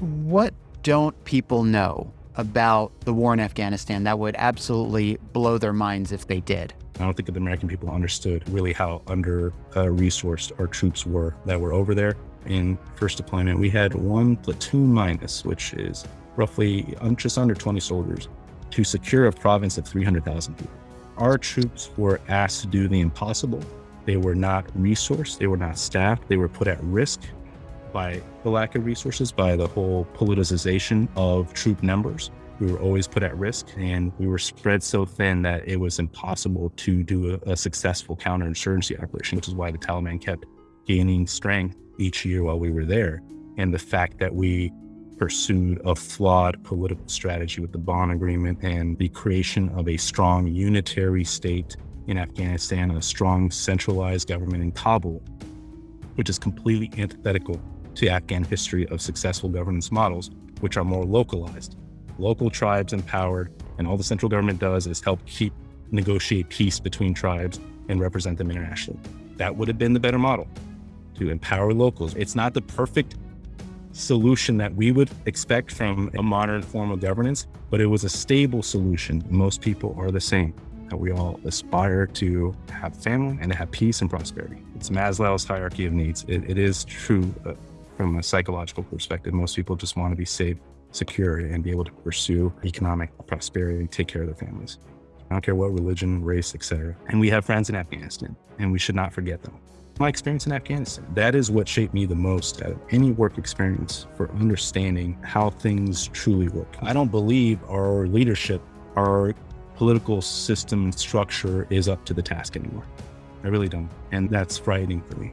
What don't people know about the war in Afghanistan that would absolutely blow their minds if they did? I don't think the American people understood really how under uh, resourced our troops were that were over there. In first deployment, we had one platoon minus, which is roughly just under 20 soldiers, to secure a province of 300,000 people. Our troops were asked to do the impossible. They were not resourced, they were not staffed, they were put at risk by the lack of resources, by the whole politicization of troop numbers. We were always put at risk and we were spread so thin that it was impossible to do a, a successful counterinsurgency operation, which is why the Taliban kept gaining strength each year while we were there. And the fact that we pursued a flawed political strategy with the Bonn Agreement and the creation of a strong unitary state in Afghanistan, and a strong centralized government in Kabul, which is completely antithetical to Afghan history of successful governance models, which are more localized. Local tribes empowered, and all the central government does is help keep negotiate peace between tribes and represent them internationally. That would have been the better model to empower locals. It's not the perfect solution that we would expect from a modern form of governance, but it was a stable solution. Most people are the same. That we all aspire to have family and to have peace and prosperity. It's Maslow's hierarchy of needs. it, it is true uh, from a psychological perspective. Most people just want to be safe, secure, and be able to pursue economic prosperity, take care of their families. I don't care what religion, race, etc. And we have friends in Afghanistan, and we should not forget them my experience in Afghanistan. That is what shaped me the most out of any work experience for understanding how things truly work. I don't believe our leadership, our political system and structure is up to the task anymore. I really don't. And that's frightening for me.